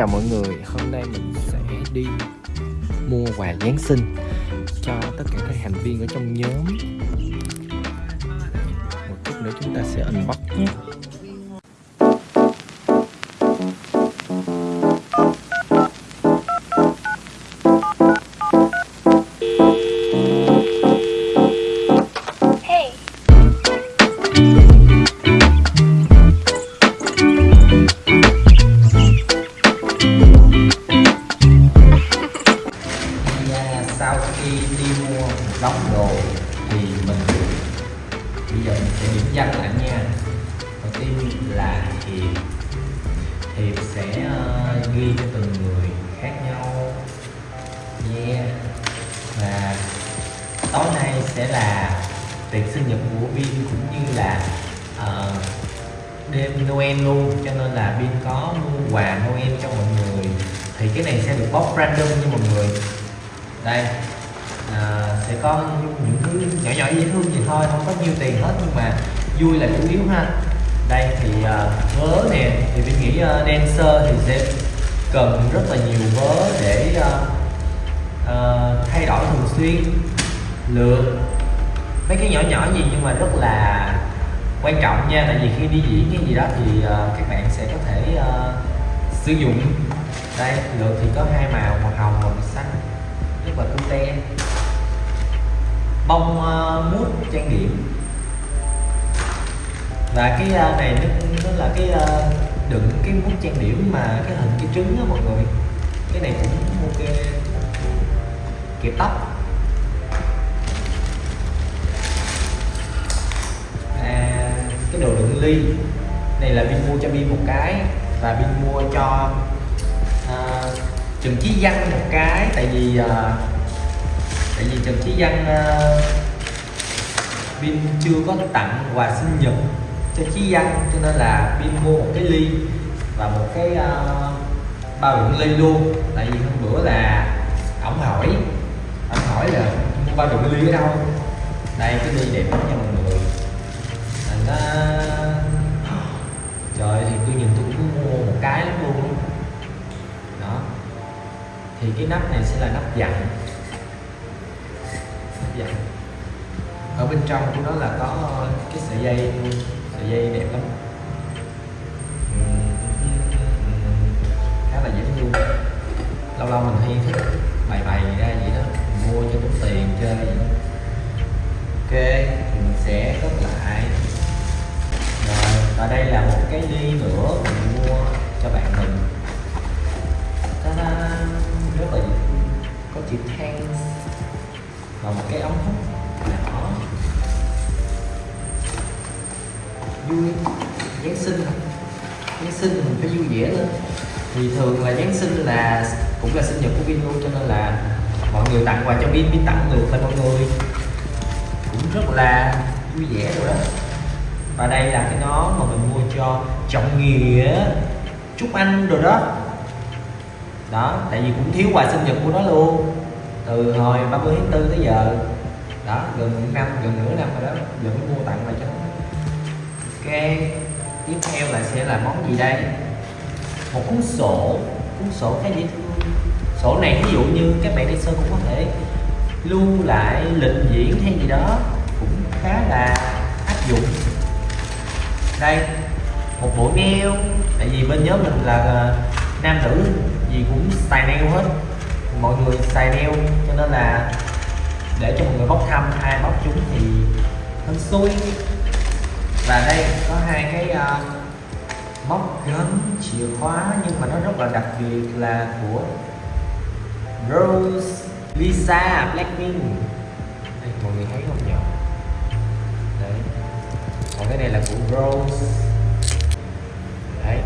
chào mọi người. Hôm nay mình sẽ đi mua quà Giáng sinh cho tất cả các thành viên ở trong nhóm. Một chút nữa chúng ta sẽ unbox nhé. Ghi cho từng người khác nhau. Yeah và tối nay sẽ là tiệc sinh nhật của Vin cũng như là uh, đêm Noel luôn cho nên là Vin có mua quà Noel cho mọi người. Thì cái này sẽ được bóc random nha mọi người. Đây à, sẽ có những thứ nhỏ nhỏ dễ thương gì thôi không có nhiều tiền hết nhưng mà vui là chủ yếu ha. Đây thì ờ, uh, vớ nè thì mình nghĩ uh, dancer thì sẽ cần rất là nhiều vớ để uh, uh, thay đổi thường xuyên. Lượt mấy cái nhỏ nhỏ gì nhưng mà rất là quan trọng nha tại vì khi đi diễn cái gì đó thì uh, các bạn sẽ có thể uh, sử dụng. Đây lượt thì có hai màu màu hồng và màu xanh rất là cute bông uh, mút trang điểm. Và cái uh, này nó, nó là cái uh, đựng cái mút trang điểm mà cái hình cái trứng đó mọi người. Cái này cũng ok. Kiểu tóc. À, cái đồ đựng ly. Này là pin mua cho pin một cái và pin mua cho à, Trần Chí Văn một cái. Tại vì à, tại vì Trần Chí Văn à, uh, Vin chưa có tặng quà sinh nhật cho Chí danh cho nên là pin mua một cái ly và một cái uh, bao đựng ly luôn. Tại vì hôm bữa là ổng hỏi ổng hỏi là mua bao đựng ly ở đâu? Đây cái ly đẹp lắm nha mọi người. Nó trời thì tôi nhìn tôi cũng mua một cái lắm luôn. Đó. Thì cái nắp này sẽ là nắp dặn. Nắp dặn. Ở bên trong của nó là có cái sợi dây. luôn sợi dây đẹp lắm. Khá là dễ thương lâu lâu mình hay thích bày bày ra vậy đó mình mua cho tốn tiền chơi vậy ok thì mình sẽ cất lại. Rồi, và đây là một cái ly nữa mình mua cho bạn mình. Ta-da! rất là có chữ thanks và một cái ống hút nhỏ vui, giáng sinh. Giáng sinh mình phải vui vẻ lên. Thì thường là giáng sinh là cũng là sinh nhật của Vin luôn, cho nên là mọi người tặng quà cho Vin Vin tặng ngược lại mọi người. Cũng rất là vui vẻ rồi đó. Và đây là cái nón mà mình mua cho trọng nghĩa chúc anh rồi đó. Đó, tại vì cũng thiếu quà sinh nhật của nó luôn. Từ hồi 30 tháng 4 tới giờ. Đó, gần một năm, gần nửa năm rồi đó. Giờ mới mua tặng lại cho nó ok, tiếp theo là sẽ là món gì đây? Một cuốn sổ cuốn sổ khá dễ thương sổ này ví dụ như các bạn đi sơ cũng có thể lưu lại lịch diễn hay gì đó cũng khá là áp dụng. Đây, một bộ nail, tại vì bên nhóm mình là ờ, nam nữ gì cũng xài nail hết. Mọi người xài nail, cho nên là để cho mọi người bóc thăm, ai bóc chúng thì hên xui và đây có hai cái uh, móc gắn chìa khóa nhưng mà nó rất là đặc biệt là của Rose Lisa Blackpink. Đây mọi người thấy không nhỉ? Đấy. Còn cái này là của Rose. Đấy.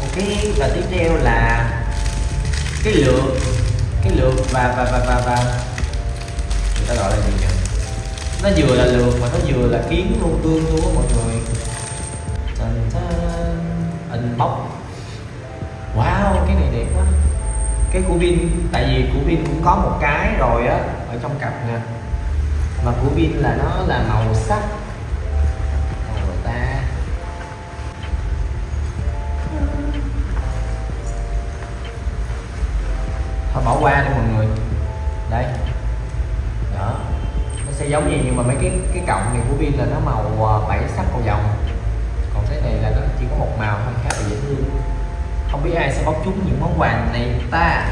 Ok và tiếp theo là cái lược. Cái lược và và và và và người ta gọi là gì nhỉ? Nó vừa là lược mà nó vừa là kiến luôn, tương luôn á mọi người. À, hình bóc wow, cái này đẹp quá. Cái của pin tại vì của pin cũng có một cái rồi á, ở trong cặp nè. Mà của pin là nó là màu sắc. Màu ta. Thôi bỏ qua đi mọi người. Đây giống vậy nhưng mà mấy cái cái cọng này của pin là nó màu à, bảy sắc cầu vồng còn cái này là nó chỉ có một màu thôi, khá là dễ thương. Không biết ai sẽ bóc trúng những món quà này ta.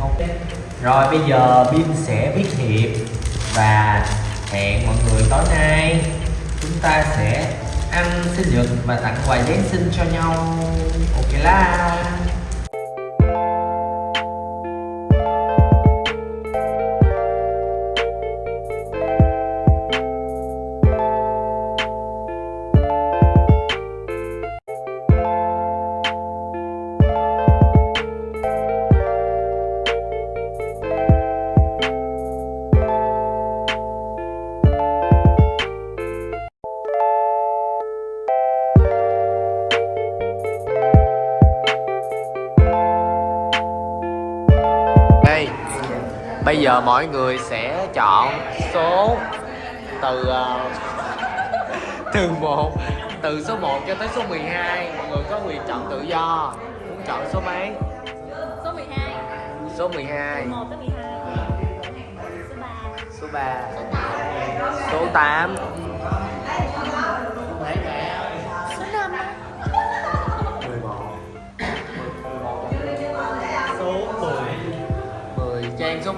Ok. Rồi, bây giờ pin sẽ viết hiệp và hẹn mọi người tối nay. Chúng ta sẽ ăn sinh nhật và tặng quà Giáng sinh cho nhau. Ok la. Giờ mọi người sẽ chọn số từ ờ, từ 1 từ số 1 cho tới số 12 mọi người có quyền chọn tự do. Muốn chọn số mấy? Số 12 số 12 1 tới 12 Số 3 số 3 số 8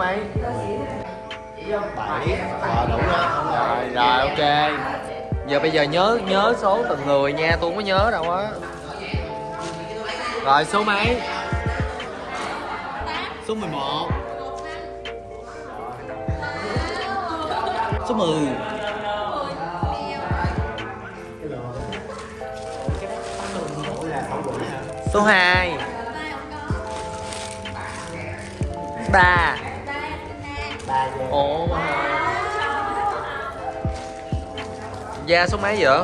mày? Bảy. Ờ đủ đó rồi rồi, ok. Giờ bây giờ nhớ nhớ số từng người nha, tôi không có nhớ đâu á. Rồi, số mấy? Số 11 số 10 số 2 3 ồ. Da số mấy vậy?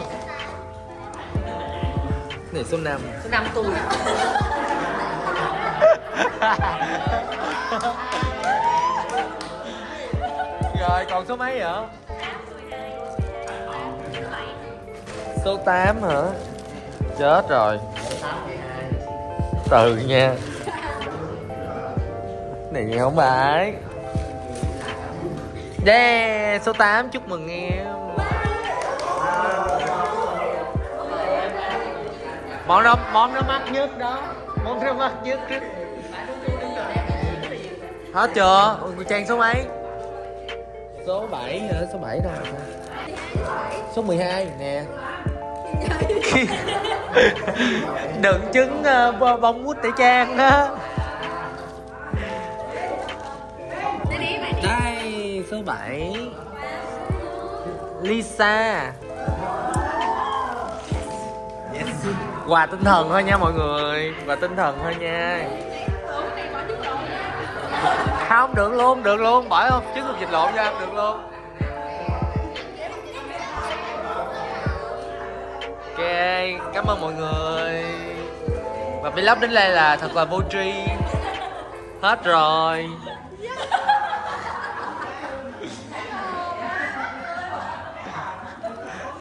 Này số 5 Số 5 tôi. Rồi còn số mấy vậy? Số 8 hả? Chết rồi. Từ nha. Này không phải Yeah, số 8 chúc mừng em Món đó, món nó mắc nhất đó Món nó mắc nhất Hết chưa? Ủa, Trang số mấy? Số 7 hả? Số 7 đâu? Số 12 nè Đựng trứng uh, bông mút tẩy trang á số 7 Lisa. Quà tinh thần thôi nha mọi người. Quà tinh thần thôi nha. Không, được luôn, được luôn. Bỏ không, trứng hộp vịt lộn cho được luôn. Ok, cảm ơn mọi người. Và vlog đến đây là thật là vô tri. Hết rồi